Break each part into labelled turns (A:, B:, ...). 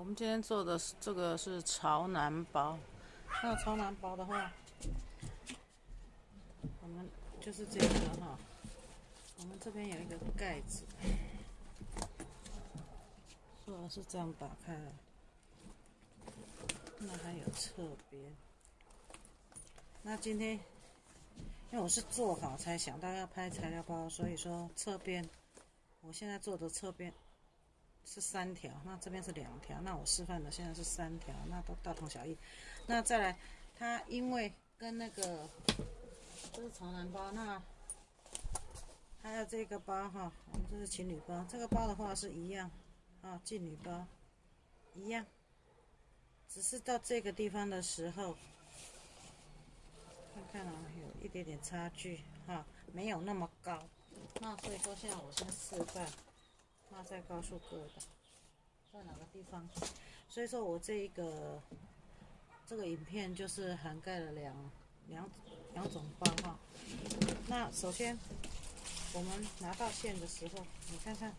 A: 我们今天做的是这个是朝南包。那朝南包的话，我们就是这个哈。我们这边有一个盖子，做的是这样打开来。那还有侧边。那今天因为我是做好才想到要拍材料包，所以说侧边，我现在做的侧边。是三条，那这边是两条，那我示范的现在是三条，那都大同小异。那再来，它因为跟那个这是长男包，那还有这个包哈，我们这是情侣包，这个包的话是一样啊，妓女包一样，只是到这个地方的时候，看看啊，有一点点差距哈，没有那么高。那所以说现在我先示范。那再告诉各位的，在哪个地方？所以说我这一个这个影片就是涵盖了两两两种包哈。那首先我们拿到线的时候，你看看，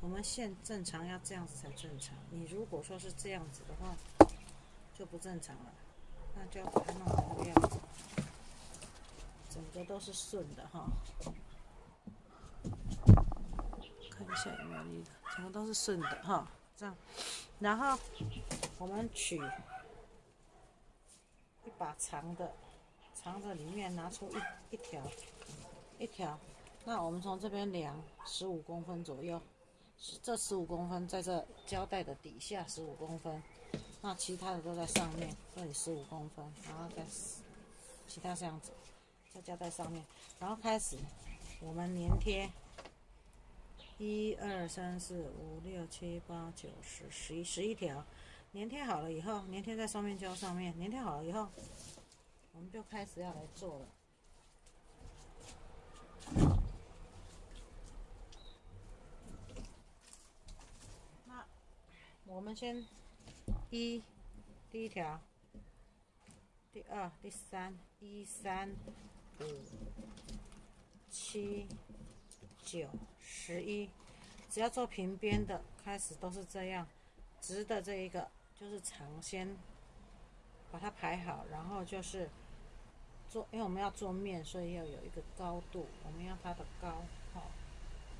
A: 我们线正常要这样子才正常。你如果说是这样子的话，就不正常了。那就要把它弄成这个样子，整个都是顺的哈。一下有没有力的，全部都是顺的哈，这样，然后我们取一把长的，长的里面拿出一一条，一条，那我们从这边量十五公分左右，这十五公分在这胶带的底下十五公分，那其他的都在上面，这里十五公分，然后再其他这样子，在胶带上面，然后开始我们粘贴。一二三四五六七八九十十一十一条，粘贴好了以后，粘贴在双面胶上面。粘贴好了以后，我们就开始要来做了。那我们先一第一条，第二、第三，一三五七。九十一，只要做平边的，开始都是这样，直的这一个就是长，先把它排好，然后就是做，因为我们要做面，所以要有一个高度，我们要它的高，好，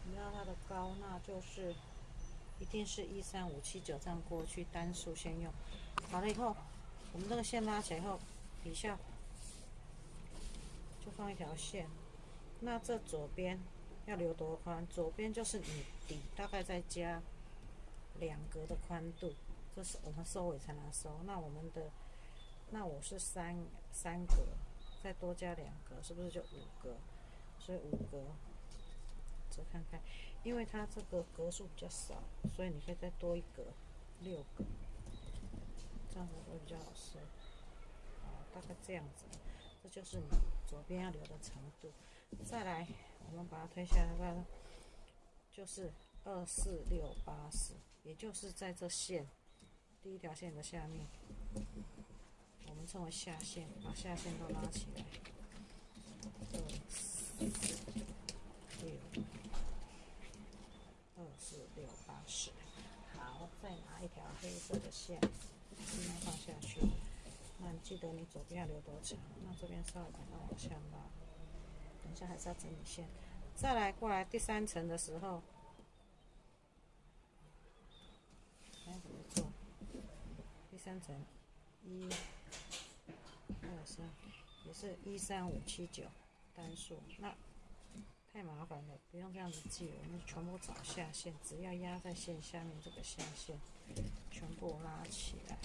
A: 我们要它的高，那就是一定是一三五七九这样过去，单数先用，好了以后，我们这个线拉起来以后，底下就放一条线，那这左边。要留多宽？左边就是你底大概再加两格的宽度，这是我们收尾才能收。那我们的那我是三三格，再多加两格，是不是就五格？所以五格，再看看，因为它这个格数比较少，所以你可以再多一格，六格，这样子会比较好收。大概这样子，这就是你左边要留的长度。再来。我们把它推下来，就是二四六八十，也就是在这线第一条线的下面，我们称为下线，把下线都拉起来。二四六，二四六八十。好，再拿一条黑色的线，尽量放下去。那你记得你左边要留多长？那这边稍微把它往下拉。等下还是要整理线，再来过来第三层的时候，看怎么做。第三层，一、二、三，也是一三五七九单数。那太麻烦了，不用这样子记，我们全部找下线，只要压在线下面这个下线，全部拉起来。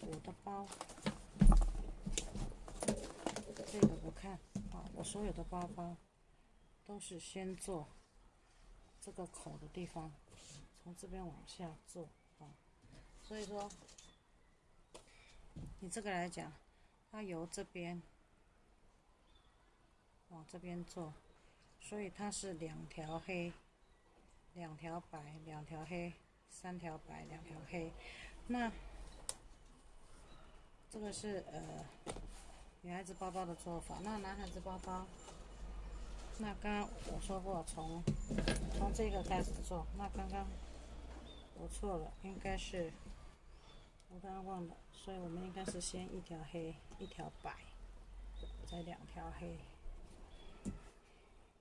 A: 我的包这个不看啊，我所有的包包都是先做这个口的地方，从这边往下做啊。所以说，你这个来讲，它由这边往这边做，所以它是两条黑两条白，两条黑，三条白，两条黑。那这个是呃女孩子包包的做法。那男孩子包包，那刚刚我说过从从这个开始做。那刚刚我错了，应该是我刚刚忘了，所以我们应该是先一条黑，一条白，再两条黑，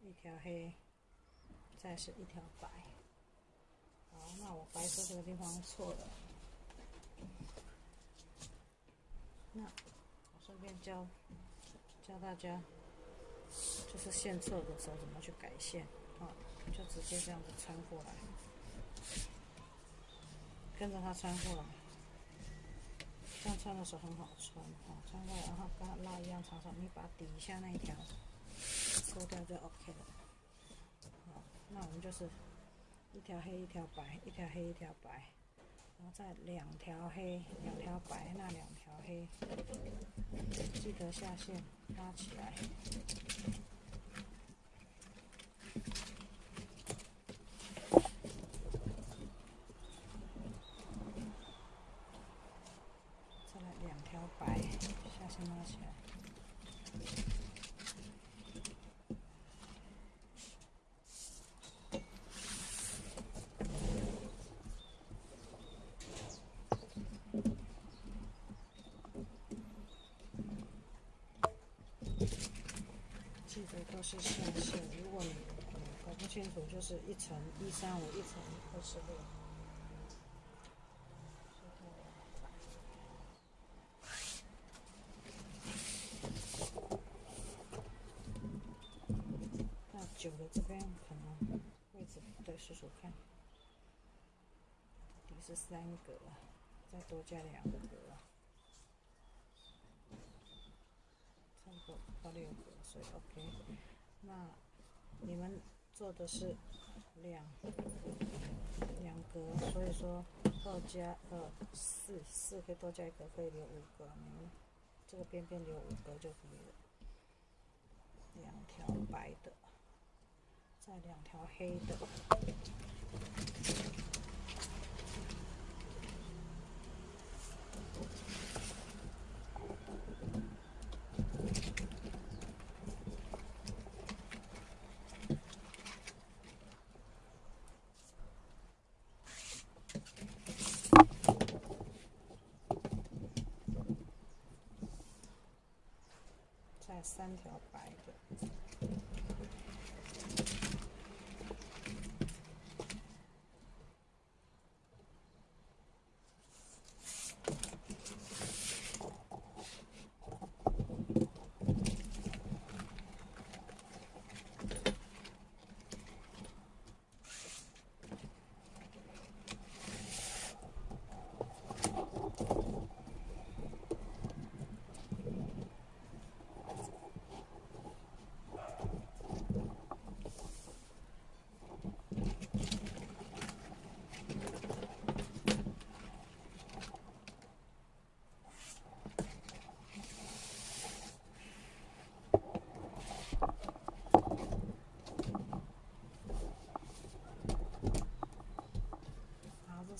A: 一条黑，再是一条白。好，那我白色这个地方错了。那我顺便教教大家，就是线错的时候怎么去改线啊？就直接这样子穿过来，跟着它穿过来，这样穿的时候很好穿啊。穿过来，然后跟拉一样长长，你把底下那一条抽掉就 OK 了。好，那我们就是一条黑一条白，一条黑一条白。然后再两条黑，两条白，那两条黑，记得下线拉起来。再来两条白，下线拉起来。都是线线，如果你搞不清楚，就是一层一三五，一层二十六。那九的这边可能位置不对，数数看，底是三格，再多加两格，差不多到六格，所以 OK。那你们做的是两两格，所以说二加二四，四可以多加一格，可以留五格。你们这个边边留五格就可以了。两条白的，再两条黑的。三条白的。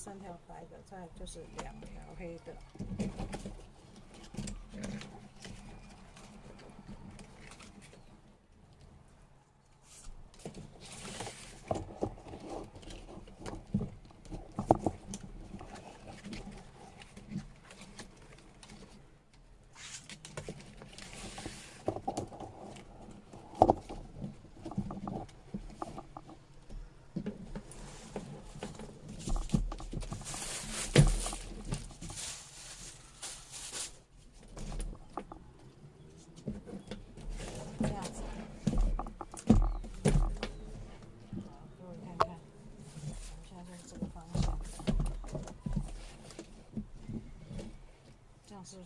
A: 三条白的，再就是两条黑的。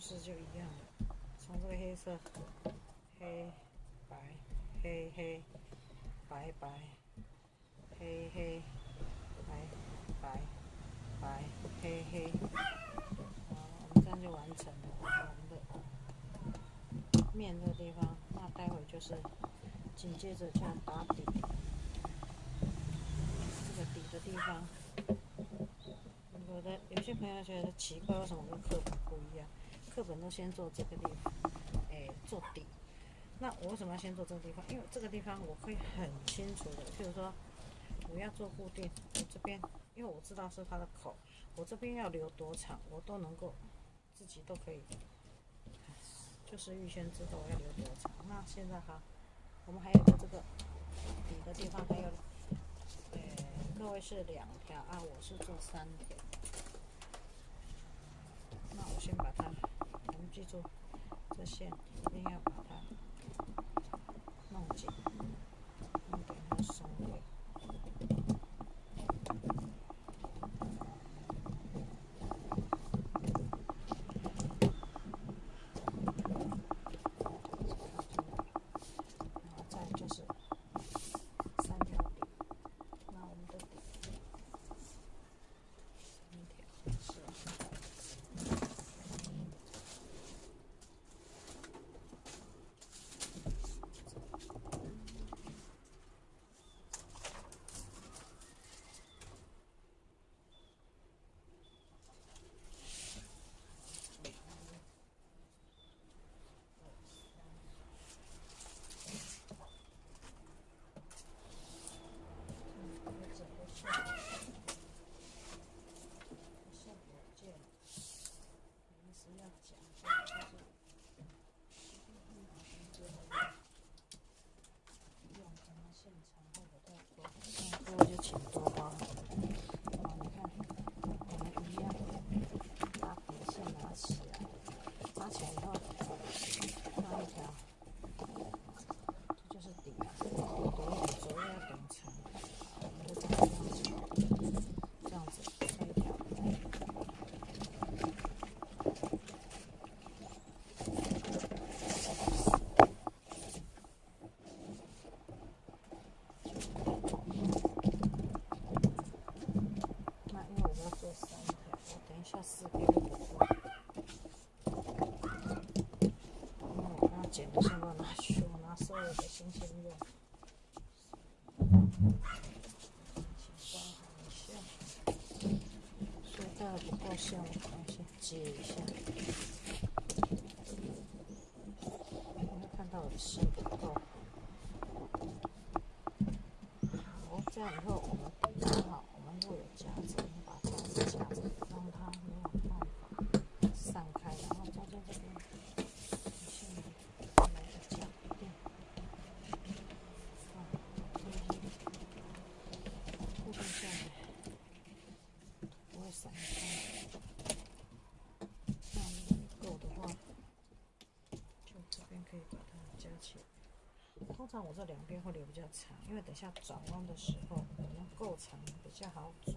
A: 是不是就一样？从这个黑色，黑白黑黑白白黑黑白白白黑黑，好，我们这样就完成了我们的面这个地方。那待会就是紧接着这样打底，这个底。的地方，有的有些朋友觉得奇怪，为什么跟课本不一样？课本都先做这个地方，哎，做底。那我为什么要先做这个地方？因为这个地方我会很清楚的，譬如说我要做固定，我这边因为我知道是它的口，我这边要留多长，我都能够自己都可以，就是预先知道我要留多长。那现在哈，我们还有个这个底的地方还有。各位是两条啊，我是做三条。那我先把它，记住，这线一定要把它弄紧，弄给它松掉。这样以后我们刚好，我们若有夹子，我们把夹子夹着，让它没有办法散开，然后中间这边线来个夹垫，啊，固定下来不会。散开，那如果够的话，就这边可以把它夹起来。通常我这两边会留比较长，因为等下转弯的时候，可能够长比较好转。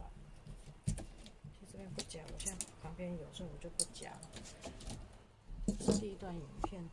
A: 其实这边不夹，我现在旁边有，所以我就不夹了。第一段影片。